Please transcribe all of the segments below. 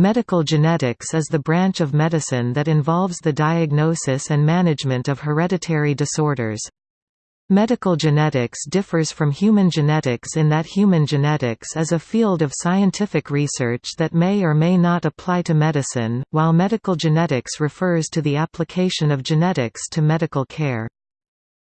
Medical genetics is the branch of medicine that involves the diagnosis and management of hereditary disorders. Medical genetics differs from human genetics in that human genetics is a field of scientific research that may or may not apply to medicine, while medical genetics refers to the application of genetics to medical care.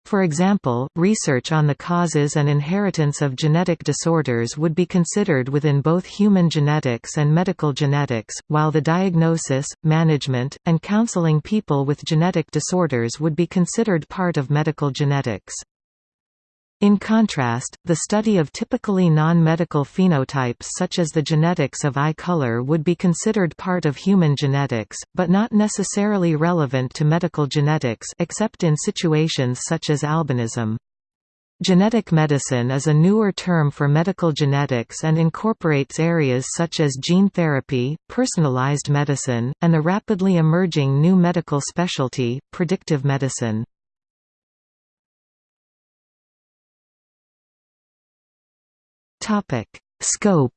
For example, research on the causes and inheritance of genetic disorders would be considered within both human genetics and medical genetics, while the diagnosis, management, and counseling people with genetic disorders would be considered part of medical genetics. In contrast, the study of typically non-medical phenotypes such as the genetics of eye color would be considered part of human genetics, but not necessarily relevant to medical genetics except in situations such as albinism. Genetic medicine is a newer term for medical genetics and incorporates areas such as gene therapy, personalized medicine, and the rapidly emerging new medical specialty, predictive medicine. Topic: Scope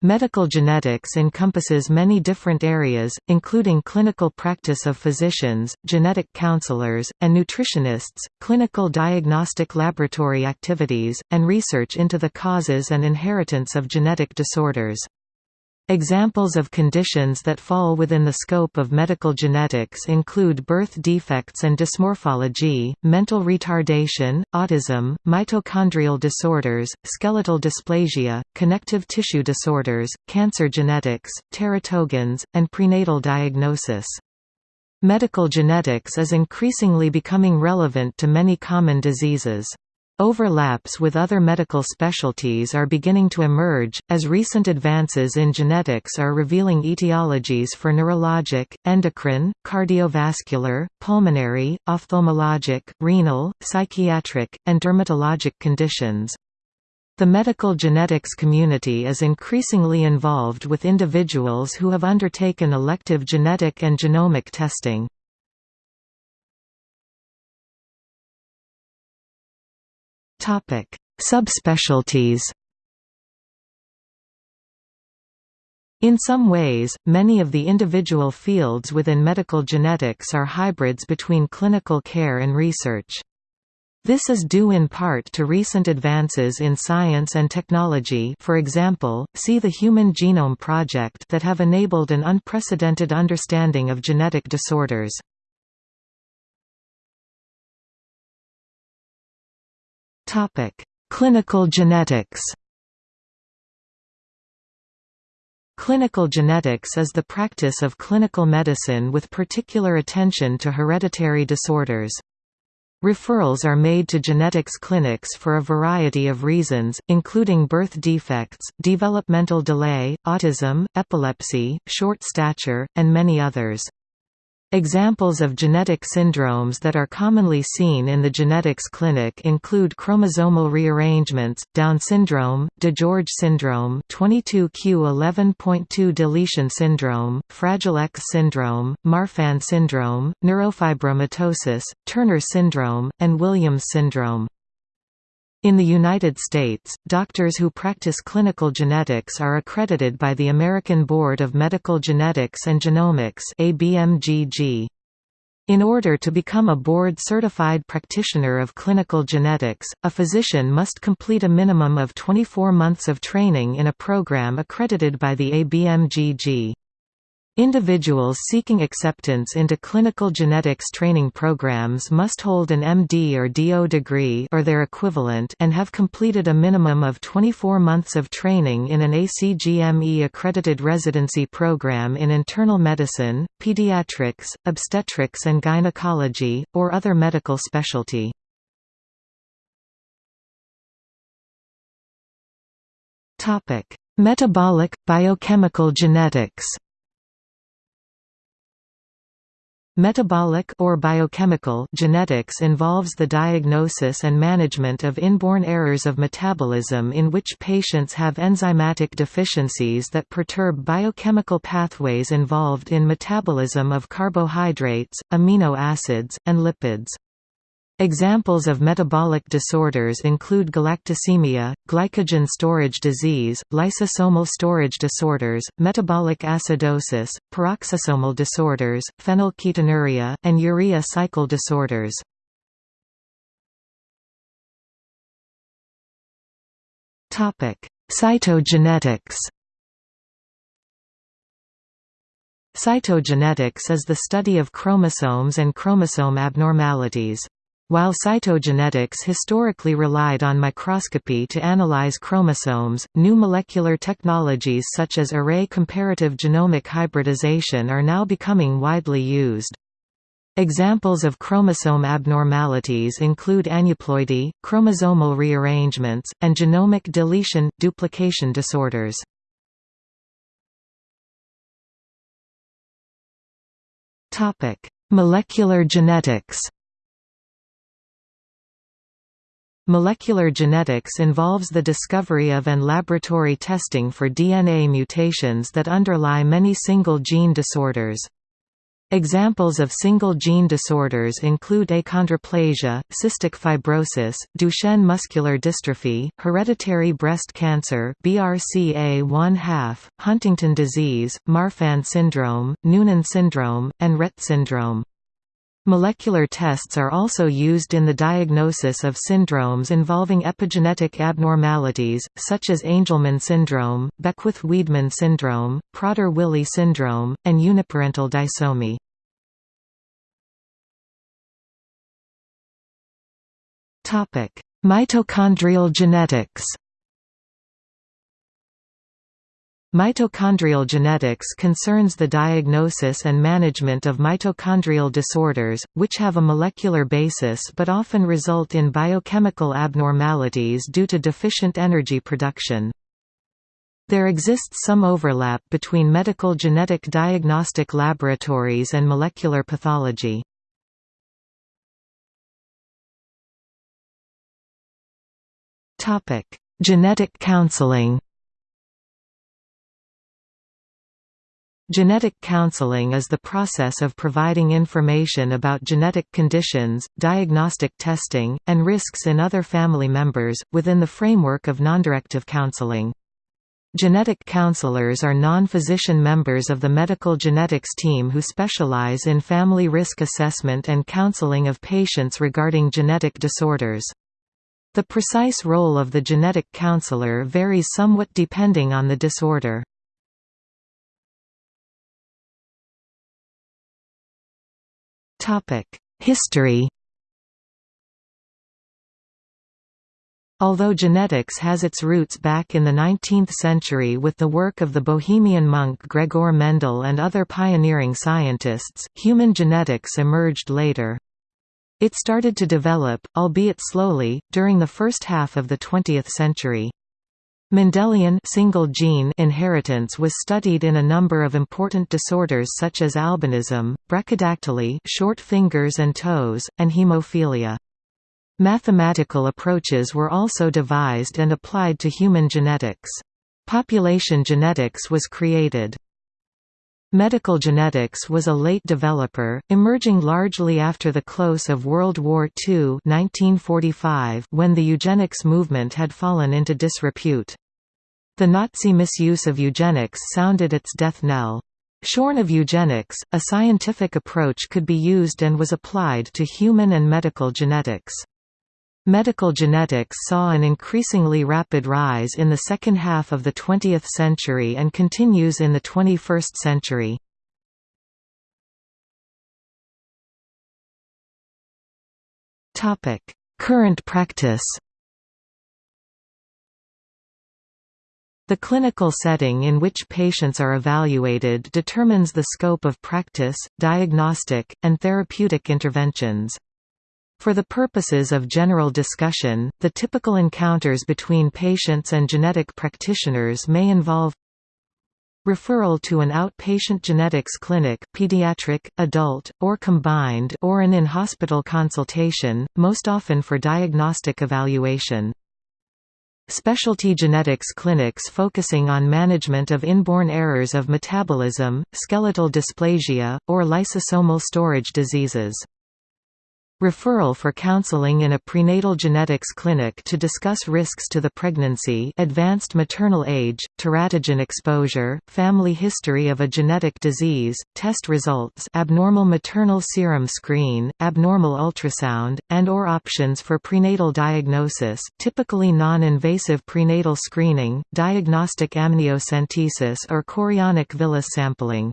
Medical genetics encompasses many different areas, including clinical practice of physicians, genetic counselors, and nutritionists, clinical diagnostic laboratory activities, and research into the causes and inheritance of genetic disorders. Examples of conditions that fall within the scope of medical genetics include birth defects and dysmorphology, mental retardation, autism, mitochondrial disorders, skeletal dysplasia, connective tissue disorders, cancer genetics, teratogens, and prenatal diagnosis. Medical genetics is increasingly becoming relevant to many common diseases. Overlaps with other medical specialties are beginning to emerge, as recent advances in genetics are revealing etiologies for neurologic, endocrine, cardiovascular, pulmonary, ophthalmologic, renal, psychiatric, and dermatologic conditions. The medical genetics community is increasingly involved with individuals who have undertaken elective genetic and genomic testing. Topic: Subspecialties. In some ways, many of the individual fields within medical genetics are hybrids between clinical care and research. This is due in part to recent advances in science and technology for example, see the Human Genome Project that have enabled an unprecedented understanding of genetic disorders. Topic: Clinical genetics. Clinical genetics is the practice of clinical medicine with particular attention to hereditary disorders. Referrals are made to genetics clinics for a variety of reasons, including birth defects, developmental delay, autism, epilepsy, short stature, and many others. Examples of genetic syndromes that are commonly seen in the genetics clinic include chromosomal rearrangements, Down syndrome, DiGeorge syndrome 22q11.2 deletion syndrome, Fragile X syndrome, Marfan syndrome, neurofibromatosis, Turner syndrome, and Williams syndrome. In the United States, doctors who practice clinical genetics are accredited by the American Board of Medical Genetics and Genomics ABMGG. In order to become a board-certified practitioner of clinical genetics, a physician must complete a minimum of 24 months of training in a program accredited by the ABMGG. Individuals seeking acceptance into clinical genetics training programs must hold an MD or DO degree or their equivalent and have completed a minimum of 24 months of training in an ACGME accredited residency program in internal medicine, pediatrics, obstetrics and gynecology, or other medical specialty. Metabolic, biochemical genetics Metabolic or biochemical genetics involves the diagnosis and management of inborn errors of metabolism in which patients have enzymatic deficiencies that perturb biochemical pathways involved in metabolism of carbohydrates, amino acids, and lipids. Examples of metabolic disorders include galactosemia, glycogen storage disease, lysosomal storage disorders, metabolic acidosis, peroxisomal disorders, phenylketonuria, and urea cycle disorders. Cytogenetics Cytogenetics is the study of chromosomes and chromosome abnormalities. While cytogenetics historically relied on microscopy to analyze chromosomes, new molecular technologies such as array comparative genomic hybridization are now becoming widely used. Examples of chromosome abnormalities include aneuploidy, chromosomal rearrangements, and genomic deletion-duplication disorders. Molecular genetics Molecular genetics involves the discovery of and laboratory testing for DNA mutations that underlie many single-gene disorders. Examples of single-gene disorders include achondroplasia, cystic fibrosis, Duchenne muscular dystrophy, hereditary breast cancer BRCA1/2, Huntington disease, Marfan syndrome, Noonan syndrome, and Rett syndrome. Molecular tests are also used in the diagnosis of syndromes involving epigenetic abnormalities, such as Angelman syndrome, Beckwith-Wiedemann syndrome, Prader-Willi syndrome, and uniparental disomy. Mitochondrial genetics Mitochondrial genetics concerns the diagnosis and management of mitochondrial disorders, which have a molecular basis but often result in biochemical abnormalities due to deficient energy production. There exists some overlap between medical genetic diagnostic laboratories and molecular pathology. Genetic counseling Genetic counseling is the process of providing information about genetic conditions, diagnostic testing, and risks in other family members, within the framework of nondirective counseling. Genetic counselors are non-physician members of the medical genetics team who specialize in family risk assessment and counseling of patients regarding genetic disorders. The precise role of the genetic counselor varies somewhat depending on the disorder. History Although genetics has its roots back in the 19th century with the work of the Bohemian monk Gregor Mendel and other pioneering scientists, human genetics emerged later. It started to develop, albeit slowly, during the first half of the 20th century. Mendelian single gene inheritance was studied in a number of important disorders such as albinism, brachydactyly short fingers and toes, and hemophilia. Mathematical approaches were also devised and applied to human genetics. Population genetics was created. Medical genetics was a late developer, emerging largely after the close of World War II 1945 when the eugenics movement had fallen into disrepute. The Nazi misuse of eugenics sounded its death knell. Shorn of eugenics, a scientific approach could be used and was applied to human and medical genetics. Medical genetics saw an increasingly rapid rise in the second half of the 20th century and continues in the 21st century. Current practice The clinical setting in which patients are evaluated determines the scope of practice, diagnostic, and therapeutic interventions. For the purposes of general discussion, the typical encounters between patients and genetic practitioners may involve referral to an outpatient genetics clinic pediatric, adult, or combined or an in-hospital consultation, most often for diagnostic evaluation. Specialty genetics clinics focusing on management of inborn errors of metabolism, skeletal dysplasia, or lysosomal storage diseases. Referral for counseling in a prenatal genetics clinic to discuss risks to the pregnancy advanced maternal age, teratogen exposure, family history of a genetic disease, test results abnormal maternal serum screen, abnormal ultrasound, and or options for prenatal diagnosis typically non-invasive prenatal screening, diagnostic amniocentesis or chorionic villus sampling.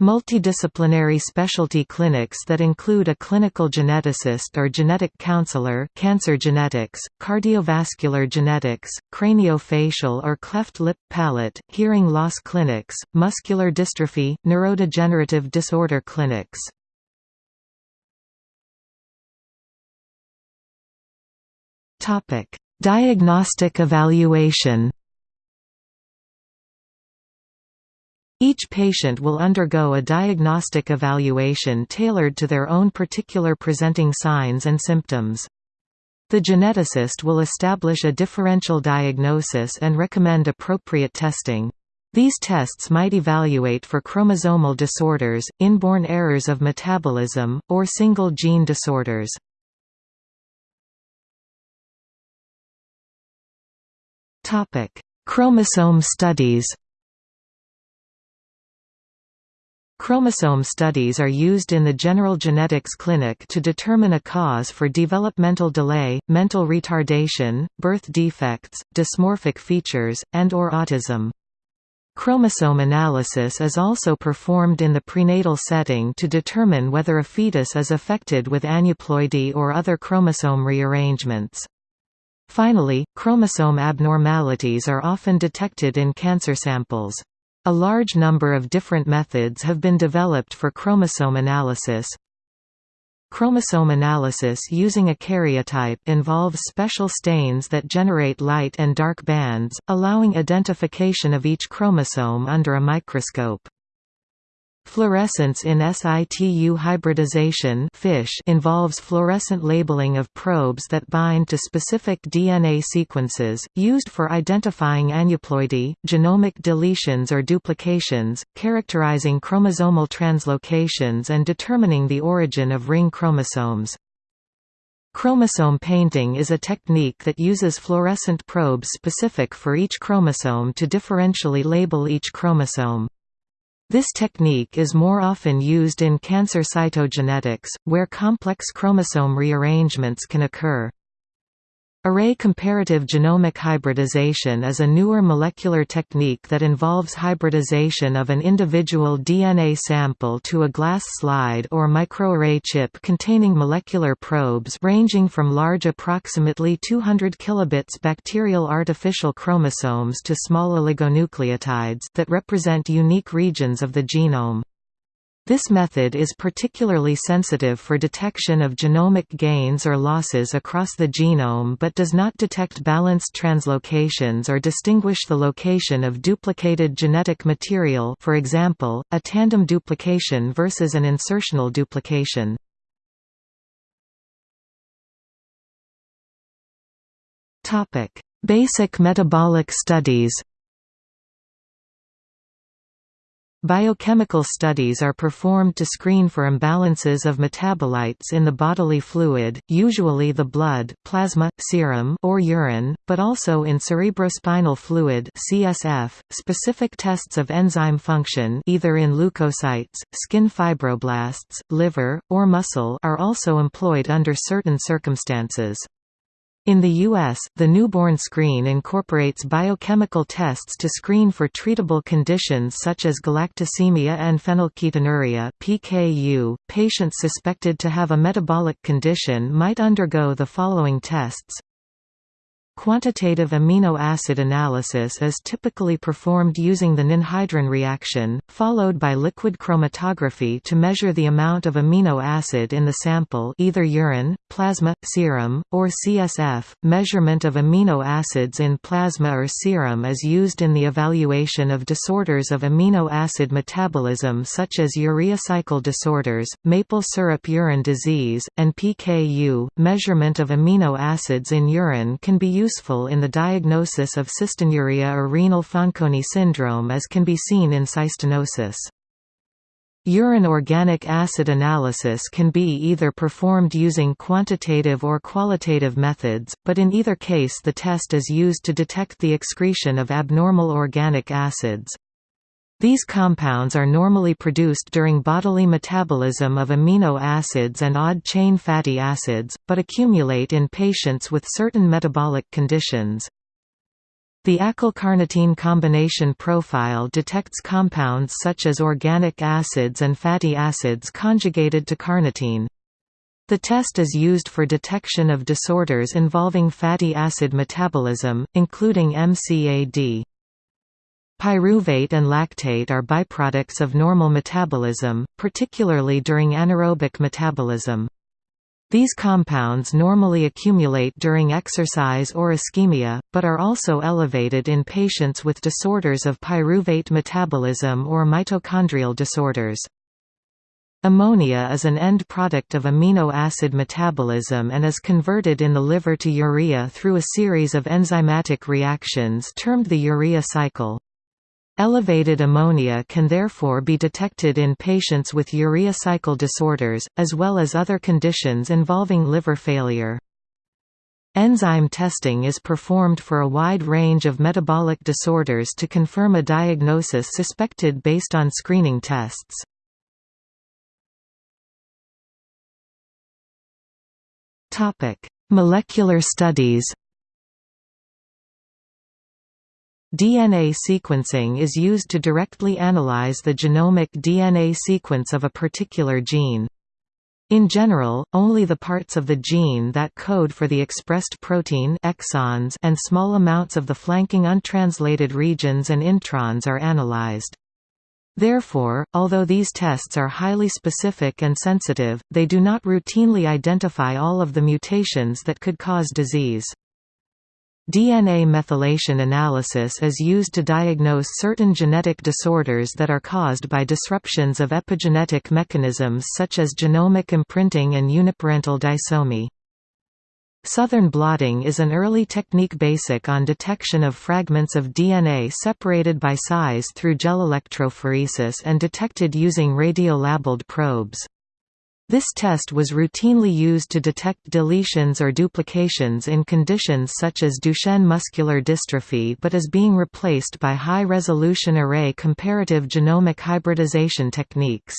Multidisciplinary specialty clinics that include a clinical geneticist or genetic counselor cancer genetics, cardiovascular genetics, craniofacial or cleft lip palate, hearing loss clinics, muscular dystrophy, neurodegenerative disorder clinics. Diagnostic evaluation Each patient will undergo a diagnostic evaluation tailored to their own particular presenting signs and symptoms. The geneticist will establish a differential diagnosis and recommend appropriate testing. These tests might evaluate for chromosomal disorders, inborn errors of metabolism, or single gene disorders. Chromosome studies Chromosome studies are used in the general genetics clinic to determine a cause for developmental delay, mental retardation, birth defects, dysmorphic features, and or autism. Chromosome analysis is also performed in the prenatal setting to determine whether a fetus is affected with aneuploidy or other chromosome rearrangements. Finally, chromosome abnormalities are often detected in cancer samples. A large number of different methods have been developed for chromosome analysis. Chromosome analysis using a karyotype involves special stains that generate light and dark bands, allowing identification of each chromosome under a microscope. Fluorescence in situ hybridization FISH involves fluorescent labeling of probes that bind to specific DNA sequences, used for identifying aneuploidy, genomic deletions or duplications, characterizing chromosomal translocations and determining the origin of ring chromosomes. Chromosome painting is a technique that uses fluorescent probes specific for each chromosome to differentially label each chromosome. This technique is more often used in cancer cytogenetics, where complex chromosome rearrangements can occur. Array comparative genomic hybridization is a newer molecular technique that involves hybridization of an individual DNA sample to a glass slide or microarray chip containing molecular probes ranging from large approximately 200 kilobits bacterial artificial chromosomes to small oligonucleotides that represent unique regions of the genome. This method is particularly sensitive for detection of genomic gains or losses across the genome but does not detect balanced translocations or distinguish the location of duplicated genetic material for example, a tandem duplication versus an insertional duplication. Basic metabolic studies Biochemical studies are performed to screen for imbalances of metabolites in the bodily fluid, usually the blood, plasma, serum or urine, but also in cerebrospinal fluid (CSF). Specific tests of enzyme function, either in leukocytes, skin fibroblasts, liver, or muscle, are also employed under certain circumstances. In the U.S., the newborn screen incorporates biochemical tests to screen for treatable conditions such as galactosemia and phenylketonuria (PKU). Patients suspected to have a metabolic condition might undergo the following tests: Quantitative amino acid analysis is typically performed using the ninhydrin reaction, followed by liquid chromatography to measure the amount of amino acid in the sample either urine, plasma, serum, or CSF. Measurement of amino acids in plasma or serum is used in the evaluation of disorders of amino acid metabolism such as urea cycle disorders, maple syrup urine disease, and PKU. Measurement of amino acids in urine can be used useful in the diagnosis of cystinuria or renal Fanconi syndrome as can be seen in cystinosis. Urine organic acid analysis can be either performed using quantitative or qualitative methods, but in either case the test is used to detect the excretion of abnormal organic acids. These compounds are normally produced during bodily metabolism of amino acids and odd-chain fatty acids, but accumulate in patients with certain metabolic conditions. The acyl-carnitine combination profile detects compounds such as organic acids and fatty acids conjugated to carnitine. The test is used for detection of disorders involving fatty acid metabolism, including MCAD. Pyruvate and lactate are byproducts of normal metabolism, particularly during anaerobic metabolism. These compounds normally accumulate during exercise or ischemia, but are also elevated in patients with disorders of pyruvate metabolism or mitochondrial disorders. Ammonia is an end product of amino acid metabolism and is converted in the liver to urea through a series of enzymatic reactions termed the urea cycle. Elevated ammonia can therefore be detected in patients with urea cycle disorders, as well as other conditions involving liver failure. Enzyme testing is performed for a wide range of metabolic disorders to confirm a diagnosis suspected based on screening tests. Molecular studies DNA sequencing is used to directly analyze the genomic DNA sequence of a particular gene. In general, only the parts of the gene that code for the expressed protein exons and small amounts of the flanking untranslated regions and introns are analyzed. Therefore, although these tests are highly specific and sensitive, they do not routinely identify all of the mutations that could cause disease. DNA methylation analysis is used to diagnose certain genetic disorders that are caused by disruptions of epigenetic mechanisms such as genomic imprinting and uniparental disomy. Southern blotting is an early technique basic on detection of fragments of DNA separated by size through gel electrophoresis and detected using radiolabeled probes. This test was routinely used to detect deletions or duplications in conditions such as Duchenne muscular dystrophy but is being replaced by high-resolution array comparative genomic hybridization techniques.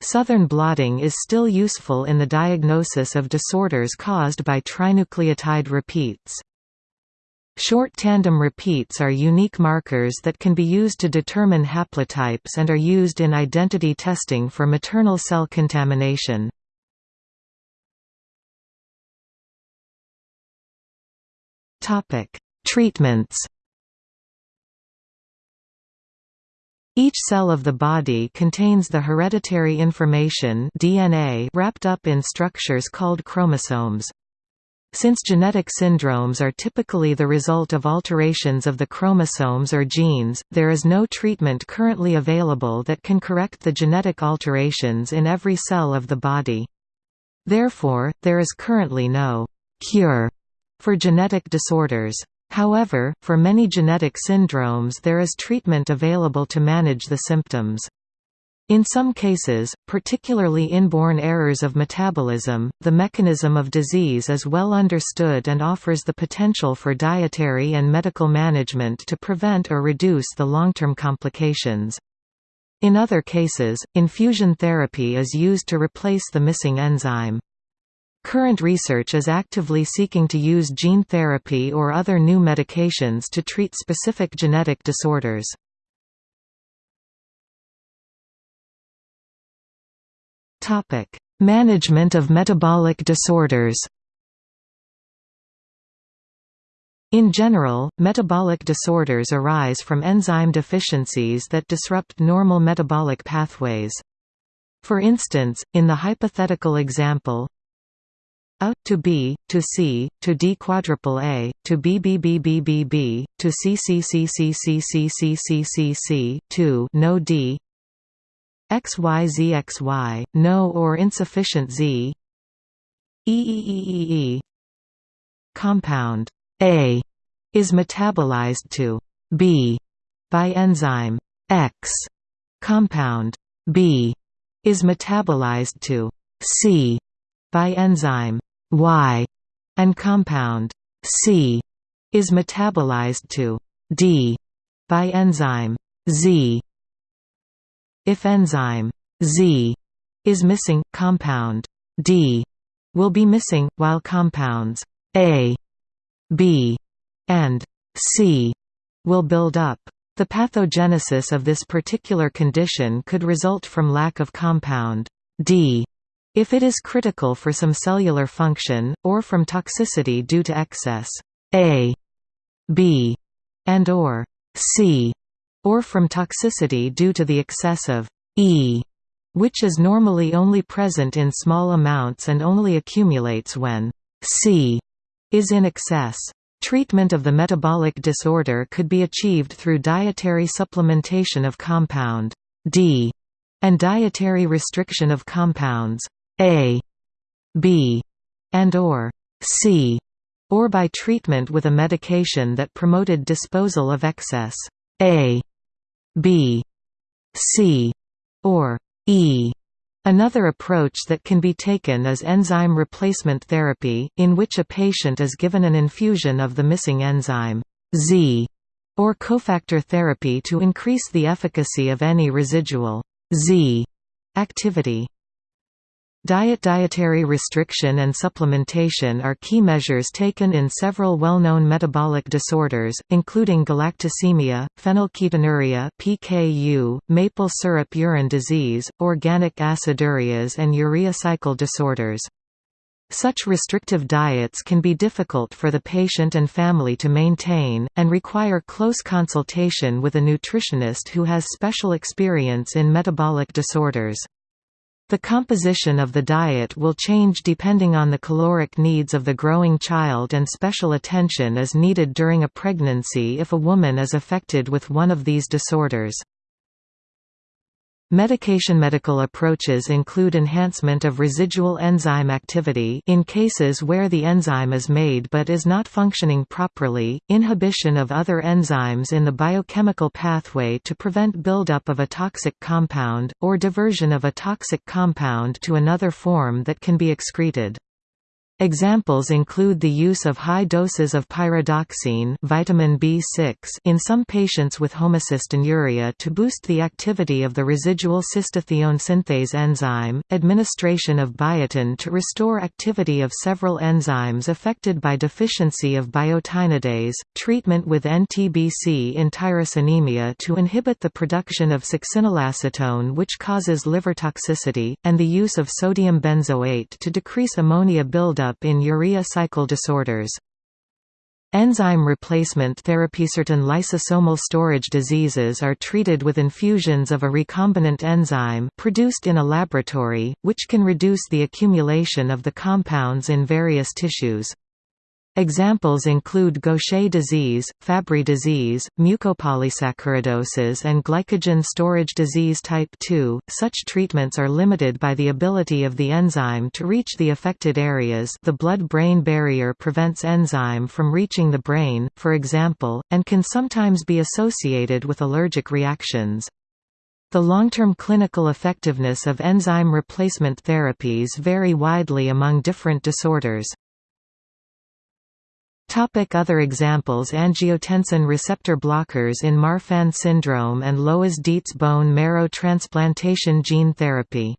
Southern blotting is still useful in the diagnosis of disorders caused by trinucleotide repeats. Short tandem repeats are unique markers that can be used to determine haplotypes and are used in identity testing for maternal cell contamination. Treatments Each cell of the body contains the hereditary information DNA wrapped up in structures called chromosomes. Since genetic syndromes are typically the result of alterations of the chromosomes or genes, there is no treatment currently available that can correct the genetic alterations in every cell of the body. Therefore, there is currently no «cure» for genetic disorders. However, for many genetic syndromes there is treatment available to manage the symptoms. In some cases, particularly inborn errors of metabolism, the mechanism of disease is well understood and offers the potential for dietary and medical management to prevent or reduce the long-term complications. In other cases, infusion therapy is used to replace the missing enzyme. Current research is actively seeking to use gene therapy or other new medications to treat specific genetic disorders. Topic: Management of metabolic disorders. In general, metabolic disorders arise from enzyme deficiencies that disrupt normal metabolic pathways. For instance, in the hypothetical example, a to B to C to D quadruple A to B B B B B B to C C C C C C C C C C to no D XYZXY, no or insufficient Z EEEEE Compound A is metabolized to B by enzyme X. Compound B is metabolized to C by enzyme Y and compound C is metabolized to D by enzyme Z. If enzyme Z is missing, compound D will be missing, while compounds A, B, and C will build up. The pathogenesis of this particular condition could result from lack of compound D if it is critical for some cellular function, or from toxicity due to excess A, B, and or C, or from toxicity due to the excess of E, which is normally only present in small amounts and only accumulates when C is in excess. Treatment of the metabolic disorder could be achieved through dietary supplementation of compound D and dietary restriction of compounds A, B, and or C, or by treatment with a medication that promoted disposal of excess A, B, C, or E. Another approach that can be taken is enzyme replacement therapy, in which a patient is given an infusion of the missing enzyme Z or cofactor therapy to increase the efficacy of any residual Z activity. Diet Dietary restriction and supplementation are key measures taken in several well-known metabolic disorders, including galactosemia, phenylketonuria PKU, maple syrup urine disease, organic acidurias and urea cycle disorders. Such restrictive diets can be difficult for the patient and family to maintain, and require close consultation with a nutritionist who has special experience in metabolic disorders. The composition of the diet will change depending on the caloric needs of the growing child and special attention is needed during a pregnancy if a woman is affected with one of these disorders. Medication medical approaches include enhancement of residual enzyme activity in cases where the enzyme is made but is not functioning properly, inhibition of other enzymes in the biochemical pathway to prevent buildup of a toxic compound, or diversion of a toxic compound to another form that can be excreted. Examples include the use of high doses of pyridoxine vitamin B6 in some patients with homocystinuria to boost the activity of the residual cystathione synthase enzyme, administration of biotin to restore activity of several enzymes affected by deficiency of biotinidase, treatment with NTBC in tyrosinemia to inhibit the production of succinylacetone which causes liver toxicity, and the use of sodium benzoate to decrease ammonia buildup buildup in urea cycle disorders. Enzyme replacement therapy Certain lysosomal storage diseases are treated with infusions of a recombinant enzyme produced in a laboratory, which can reduce the accumulation of the compounds in various tissues. Examples include Gaucher disease, Fabry disease, mucopolysaccharidosis, and glycogen storage disease type 2. Such treatments are limited by the ability of the enzyme to reach the affected areas. The blood-brain barrier prevents enzyme from reaching the brain, for example, and can sometimes be associated with allergic reactions. The long-term clinical effectiveness of enzyme replacement therapies vary widely among different disorders. Topic other examples Angiotensin receptor blockers in Marfan syndrome and Loeys-Dietz bone marrow transplantation gene therapy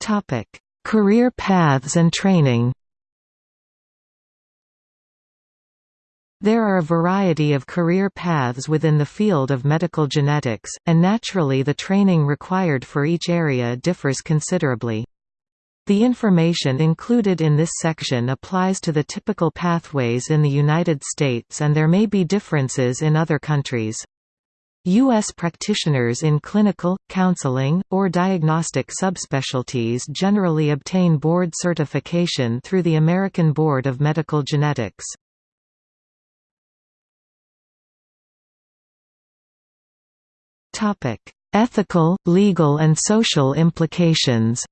Topic: Career paths and training. There are a variety of career paths within the field of medical genetics, and naturally the training required for each area differs considerably. The information included in this section applies to the typical pathways in the United States and there may be differences in other countries. U.S. practitioners in clinical, counseling, or diagnostic subspecialties generally obtain board certification through the American Board of Medical Genetics. Ethical, legal and social implications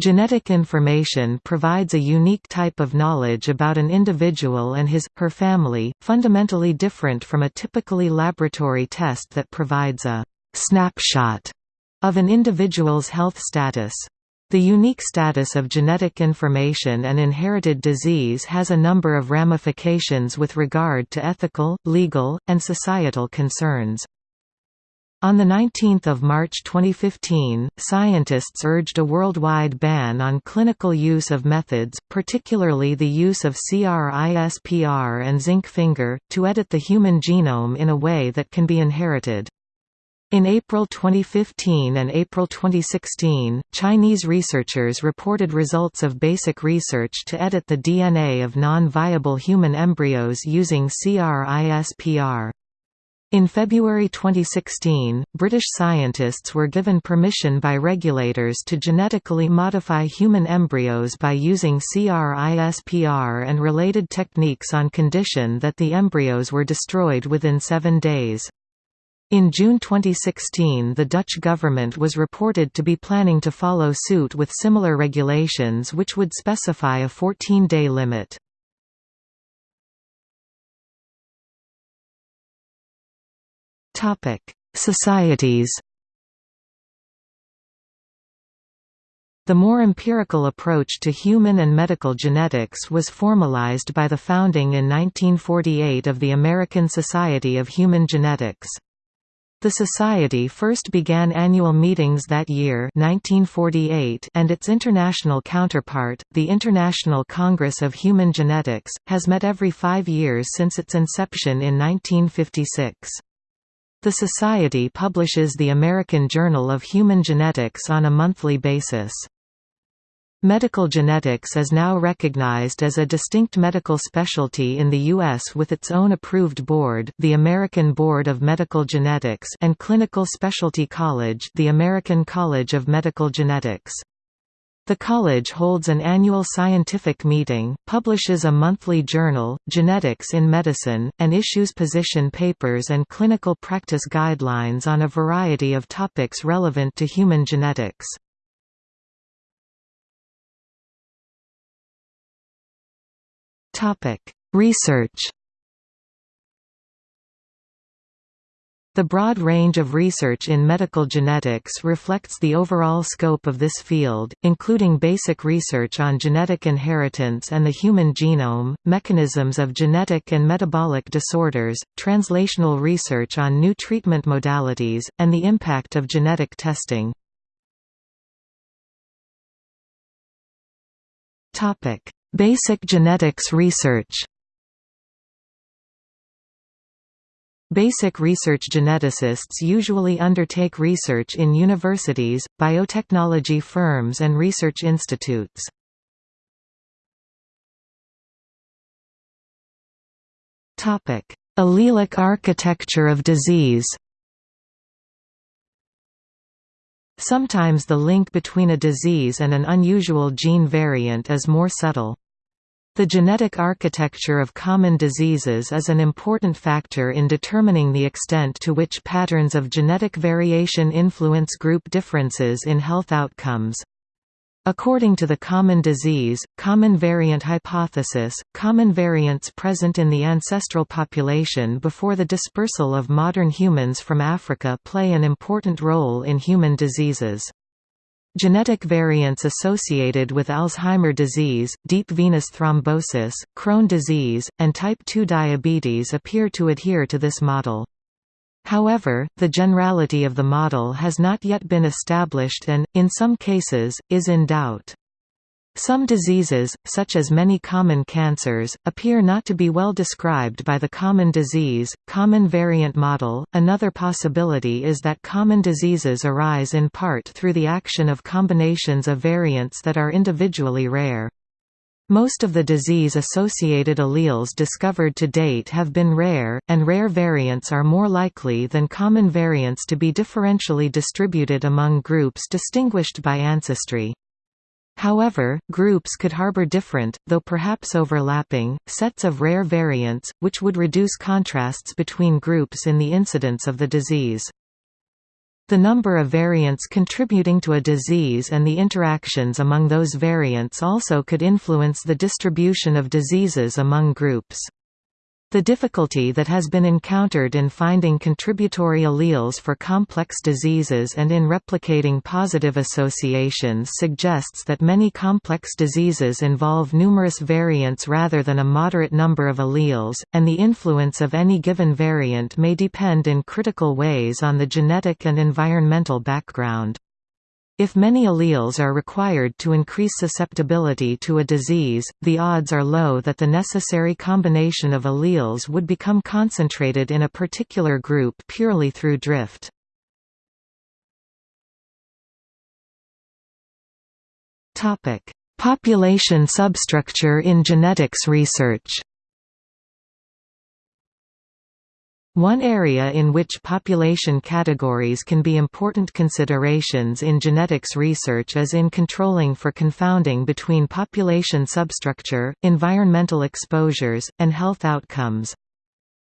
Genetic information provides a unique type of knowledge about an individual and his, her family, fundamentally different from a typically laboratory test that provides a «snapshot» of an individual's health status. The unique status of genetic information and inherited disease has a number of ramifications with regard to ethical, legal, and societal concerns. On 19 March 2015, scientists urged a worldwide ban on clinical use of methods, particularly the use of CRISPR and zinc finger, to edit the human genome in a way that can be inherited. In April 2015 and April 2016, Chinese researchers reported results of basic research to edit the DNA of non-viable human embryos using CRISPR. In February 2016, British scientists were given permission by regulators to genetically modify human embryos by using CRISPR and related techniques on condition that the embryos were destroyed within seven days. In June 2016 the Dutch government was reported to be planning to follow suit with similar regulations which would specify a 14-day limit. Societies The more empirical approach to human and medical genetics was formalized by the founding in 1948 of the American Society of Human Genetics. The Society first began annual meetings that year 1948 and its international counterpart, the International Congress of Human Genetics, has met every five years since its inception in 1956. The Society publishes the American Journal of Human Genetics on a monthly basis. Medical genetics is now recognized as a distinct medical specialty in the U.S. with its own approved board the American Board of Medical Genetics and clinical specialty college the American College of Medical Genetics. The college holds an annual scientific meeting, publishes a monthly journal, Genetics in Medicine, and issues position papers and clinical practice guidelines on a variety of topics relevant to human genetics. Research The broad range of research in medical genetics reflects the overall scope of this field, including basic research on genetic inheritance and the human genome, mechanisms of genetic and metabolic disorders, translational research on new treatment modalities, and the impact of genetic testing. Basic genetics research Basic research geneticists usually undertake research in universities, biotechnology firms and research institutes. Allelic architecture of disease Sometimes the link between a disease and an unusual gene variant is more subtle. The genetic architecture of common diseases is an important factor in determining the extent to which patterns of genetic variation influence group differences in health outcomes. According to the common disease, common variant hypothesis, common variants present in the ancestral population before the dispersal of modern humans from Africa play an important role in human diseases. Genetic variants associated with Alzheimer disease, deep venous thrombosis, Crohn disease, and type 2 diabetes appear to adhere to this model. However, the generality of the model has not yet been established and, in some cases, is in doubt. Some diseases, such as many common cancers, appear not to be well described by the common disease, common variant model. Another possibility is that common diseases arise in part through the action of combinations of variants that are individually rare. Most of the disease-associated alleles discovered to date have been rare, and rare variants are more likely than common variants to be differentially distributed among groups distinguished by ancestry. However, groups could harbor different, though perhaps overlapping, sets of rare variants, which would reduce contrasts between groups in the incidence of the disease. The number of variants contributing to a disease and the interactions among those variants also could influence the distribution of diseases among groups. The difficulty that has been encountered in finding contributory alleles for complex diseases and in replicating positive associations suggests that many complex diseases involve numerous variants rather than a moderate number of alleles, and the influence of any given variant may depend in critical ways on the genetic and environmental background. If many alleles are required to increase susceptibility to a disease, the odds are low that the necessary combination of alleles would become concentrated in a particular group purely through drift. Population substructure in genetics research One area in which population categories can be important considerations in genetics research is in controlling for confounding between population substructure, environmental exposures, and health outcomes.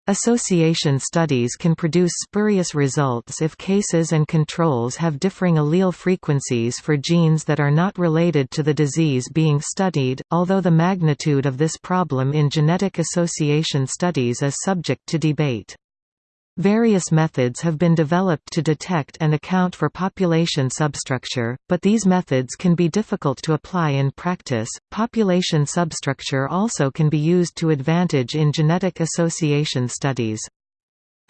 Association studies can produce spurious results if cases and controls have differing allele frequencies for genes that are not related to the disease being studied, although the magnitude of this problem in genetic association studies is subject to debate. Various methods have been developed to detect and account for population substructure, but these methods can be difficult to apply in practice. Population substructure also can be used to advantage in genetic association studies.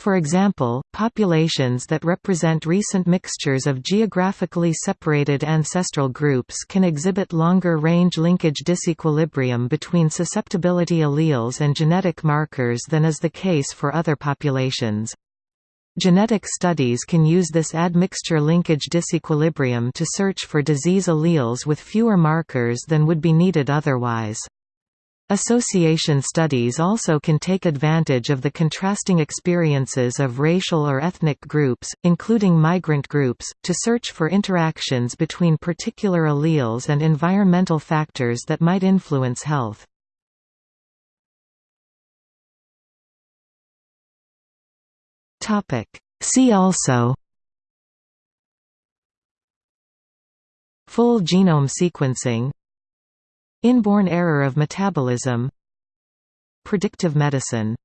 For example, populations that represent recent mixtures of geographically separated ancestral groups can exhibit longer-range linkage disequilibrium between susceptibility alleles and genetic markers than is the case for other populations. Genetic studies can use this admixture linkage disequilibrium to search for disease alleles with fewer markers than would be needed otherwise. Association studies also can take advantage of the contrasting experiences of racial or ethnic groups, including migrant groups, to search for interactions between particular alleles and environmental factors that might influence health. See also Full genome sequencing Inborn error of metabolism Predictive medicine